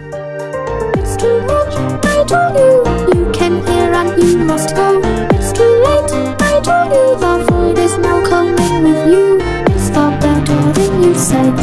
It's too late, I told you You came here and you must go. It's too late, I told you The void is now coming with you. It's far better than you said